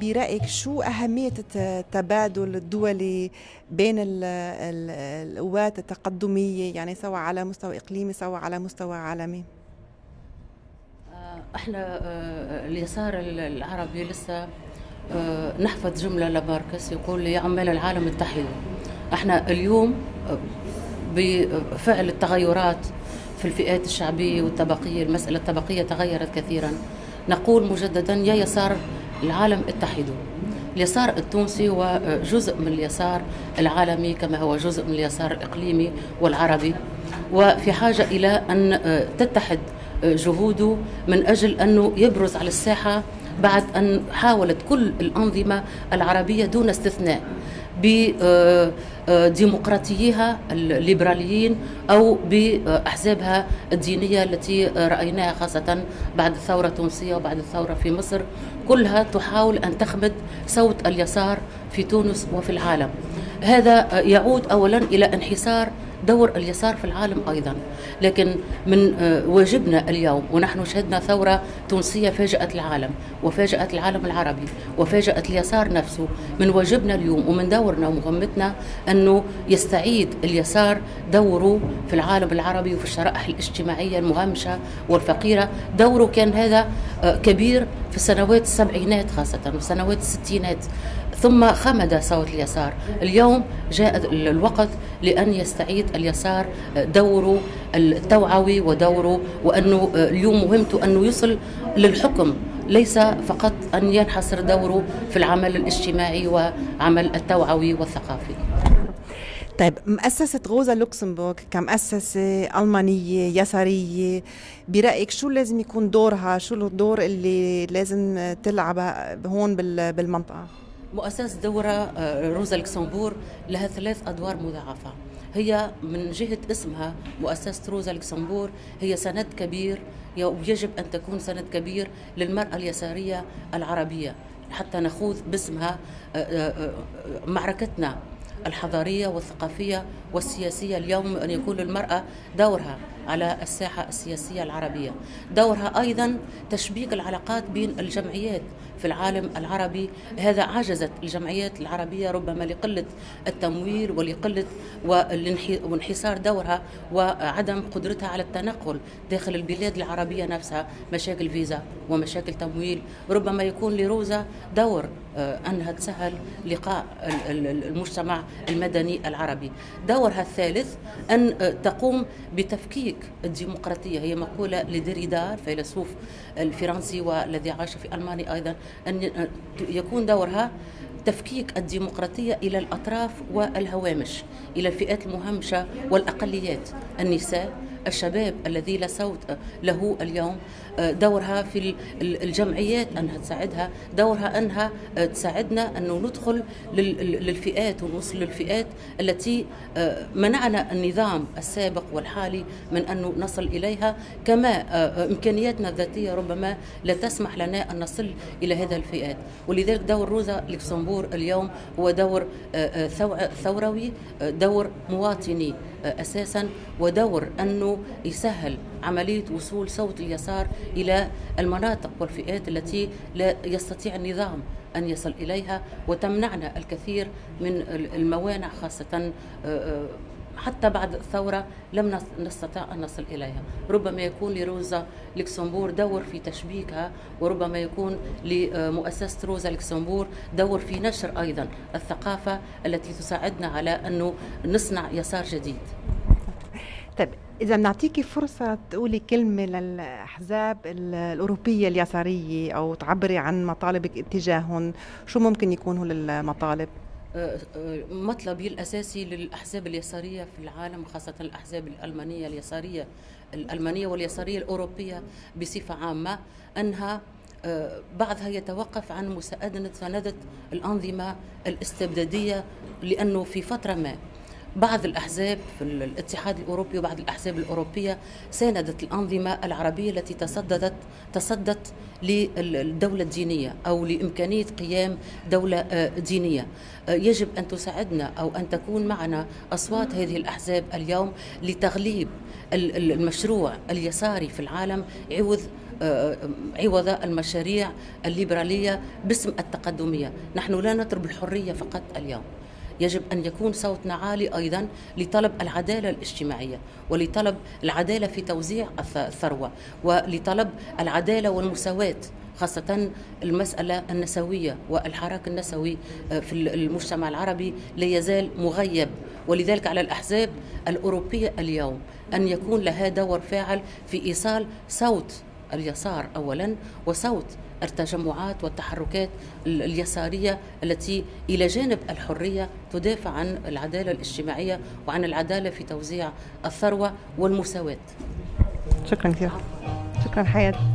برأيك شو أهمية التبادل الدولي بين القوات التقدمية؟ يعني سواء على مستوى إقليمي سواء على مستوى عالمي. آه، إحنا آه، اليسار العربي لسه آه، نحفظ جملة لماركس يقول يعمل العالم اتحدوا إحنا اليوم بفعل التغيرات في الفئات الشعبية والطبقية المسألة الطبقية تغيرت كثيرا. نقول مجددا يا يسار العالم اتحدوا اليسار التونسي هو جزء من اليسار العالمي كما هو جزء من اليسار الإقليمي والعربي. وفي حاجة إلى أن تتحد جهوده من أجل أنه يبرز على الساحة بعد أن حاولت كل الأنظمة العربية دون استثناء بديمقراطييها الليبراليين أو بأحزابها الدينية التي رأيناها خاصة بعد الثورة التونسية وبعد الثورة في مصر. كلها تحاول أن تخمد صوت اليسار في تونس وفي العالم. هذا يعود أولا إلى انحسار دور اليسار في العالم أيضا. لكن من آه، واجبنا اليوم ونحن شهدنا ثورة تونسية فاجأت العالم وفاجأت العالم العربي وفاجأت اليسار نفسه. من واجبنا اليوم ومن دورنا ومهمتنا أنه يستعيد اليسار دوره في العالم العربي وفي الشرائح الاجتماعية المهمشة والفقيرة. دوره كان هذا آه، كبير في السنوات السبعينات خاصة وسنوات الستينات. ثم خمد صوت اليسار. اليوم جاء الوقت لأن يستعيد اليسار دوره التوعوي ودوره وأنه اليوم مهمته أنه يصل للحكم ليس فقط أن ينحصر دوره في العمل الاجتماعي وعمل التوعوي والثقافي. طيب مؤسسة روزا لوكسمبورغ كمؤسسة ألمانية يسارية برأيك شو لازم يكون دورها؟ شو الدور اللي لازم تلعبه هون بالمنطقة؟ مؤسسة دورة آه، روزا لوكسمبورغ لها ثلاث أدوار مضاعفة. هي من جهة اسمها مؤسسة روزا لوكسمبور هي سند كبير ويجب أن تكون سند كبير للمرأة اليسارية العربية. حتى نخوض باسمها آه، آه، معركتنا الحضارية والثقافية والسياسية. اليوم أن يكون للمرأة دورها. على الساحة السياسية العربية. دورها أيضا تشبيك العلاقات بين الجمعيات في العالم العربي. هذا عجزت الجمعيات العربية ربما لقلة التمويل ولقلة وانحسار دورها وعدم قدرتها على التنقل داخل البلاد العربية نفسها. مشاكل فيزا ومشاكل تمويل. ربما يكون لروزا دور آه، أنها تسهل لقاء المجتمع المدني العربي. دورها الثالث أن آه، تقوم بتفكيك الديمقراطية. هي مقولة لديريدا الفيلسوف الفرنسي والذي عاش في ألمانيا أيضا أن يكون دورها تفكيك الديمقراطية إلى الأطراف والهوامش إلى الفئات المهمشة والأقليات. النساء الشباب الذي لا صوت له اليوم آه، دورها في الجمعيات أنها تساعدها دورها أنها آه، تساعدنا انه ندخل للفئات ونوصل للفئات التي آه، منعنا النظام السابق والحالي من أن نصل إليها. كما إمكانياتنا الذاتية ربما لا تسمح لنا أن نصل إلى هذه الفئات. ولذلك دور روزا لوكسمبور اليوم هو دور ثوروي دور مواطني. أساسا ودور أنه يسهل عملية وصول صوت اليسار إلى المناطق والفئات التي لا يستطيع النظام أن يصل إليها وتمنعنا الكثير من الموانع خاصة آه، آه، حتى بعد الثورة لم نستطع أن نصل إليها. ربما يكون لروزا لوكسمبورغ دور في تشبيكها وربما يكون لمؤسسة روزا لوكسمبورغ دور في نشر أيضا الثقافة التي تساعدنا على أنه نصنع يسار جديد. طيب إذا بنعطيكي فرصة تقولي كلمة للأحزاب الأوروبية اليسارية أو تعبري عن مطالبك اتجاههم. شو ممكن يكونوا المطالب؟ مطلبي الأساسي للأحزاب اليسارية في العالم خاصة الأحزاب الألمانية اليسارية الألمانية واليسارية الأوروبية بصفة عامة أنها أه، بعضها يتوقف عن مساندة الأنظمة الاستبدادية لأنه في فترة ما بعض الأحزاب في الاتحاد الأوروبي وبعض الأحزاب الأوروبية ساندت الأنظمة العربية التي تصددت تصدت للدولة الدينية أو لإمكانية قيام دولة آه، دينية. آه، يجب أن تساعدنا أو أن تكون معنا أصوات هذه الأحزاب اليوم لتغليب المشروع اليساري في العالم عوض عوض المشاريع الليبرالية باسم التقدمية. نحن لا نطلب الحرية فقط اليوم. يجب أن يكون صوتنا عالي أيضا لطلب العدالة الاجتماعية ولطلب العدالة في توزيع الثروة ولطلب العدالة والمساواة خاصة المسألة النسوية والحراك النسوي آه، في المجتمع العربي لا يزال مغيب. ولذلك على الأحزاب الأوروبية اليوم أن يكون لها دور فاعل في إيصال صوت اليسار اولا وصوت التجمعات والتحركات اليسارية التي إلى جانب الحرية تدافع عن العدالة الاجتماعية وعن العدالة في توزيع الثروة والمساواة. شكرا كثير. شكرا حياة.